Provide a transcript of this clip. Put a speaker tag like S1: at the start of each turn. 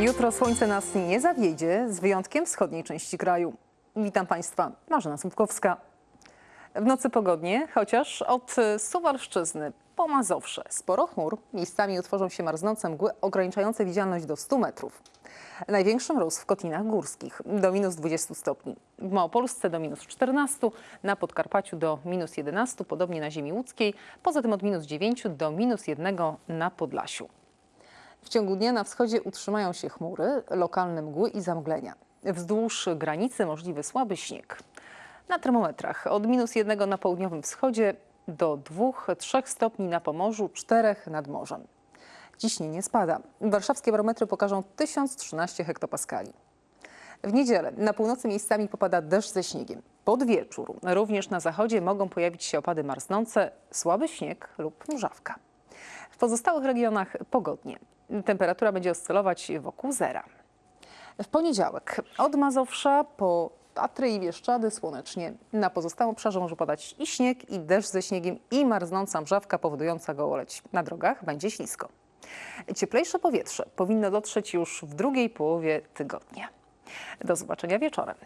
S1: Jutro słońce nas nie zawiedzie, z wyjątkiem wschodniej części kraju. Witam Państwa, Marzena Słupkowska. W nocy pogodnie, chociaż od Suwalszczyzny po Mazowsze sporo chmur, miejscami utworzą się marznące mgły ograniczające widzialność do 100 metrów. Największy mróz w Kotlinach Górskich do minus 20 stopni, w Małopolsce do minus 14, na Podkarpaciu do minus 11, podobnie na ziemi łódzkiej, poza tym od minus 9 do minus 1 na Podlasiu. W ciągu dnia na wschodzie utrzymają się chmury, lokalne mgły i zamglenia. Wzdłuż granicy możliwy słaby śnieg. Na termometrach od minus jednego na południowym wschodzie do 2-3 stopni na Pomorzu, 4 nad morzem. Ciśnienie spada. Warszawskie barometry pokażą 1013 hektopaskali. W niedzielę na północy miejscami popada deszcz ze śniegiem. Pod wieczór również na zachodzie mogą pojawić się opady marznące, słaby śnieg lub mrzawka. W pozostałych regionach pogodnie. Temperatura będzie oscylować wokół zera. W poniedziałek od Mazowsza po Tatry i Bieszczady słonecznie. Na pozostałym obszarze może padać i śnieg, i deszcz ze śniegiem, i marznąca mrzawka powodująca gołoleć. Na drogach będzie ślisko. Cieplejsze powietrze powinno dotrzeć już w drugiej połowie tygodnia. Do zobaczenia wieczorem.